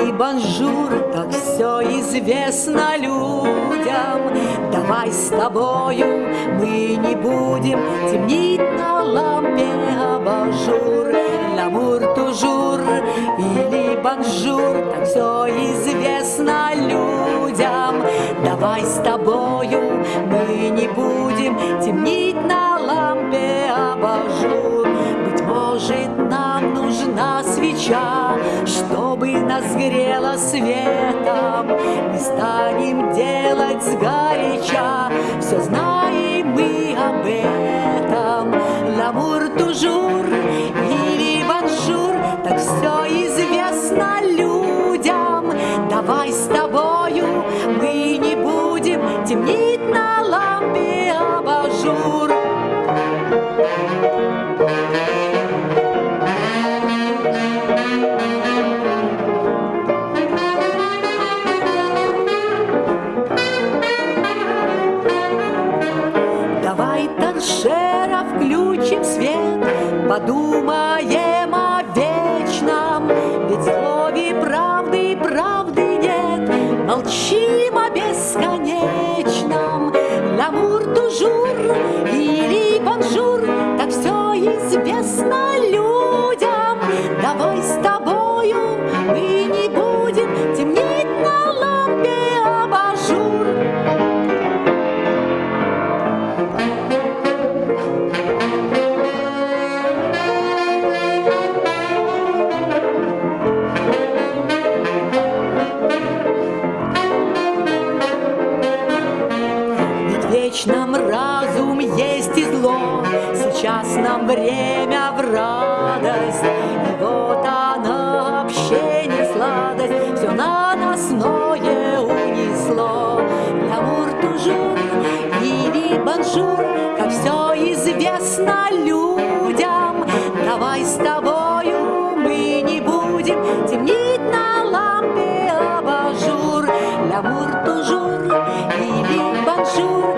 Или bonjour, так все известно людям. Давай с тобою мы не будем темнить на лампе абажур. L'amour toujours или bonjour, так все известно людям. Давай с тобою мы не будем темнить на лампе абажур. Быть может, нам нужна свеча, чтобы нас грело светом. Мы станем делать сгоряча, все знаем мы об этом. L'amour toujours или bonjour, так все известно людям. Давай с тобою мы не будем темнить на лампе абажур. Свет, подумаем о вечном, ведь в слове правды правды нет, молчим вечном разум есть и зло, Сейчас нам время в радость, И вот она общение сладость, Все на наносное унесло. Лямур тужур или баншур, Как все известно людям, Давай с тобою мы не будем темнить на лампе абажур. Лямур тужур или баншур,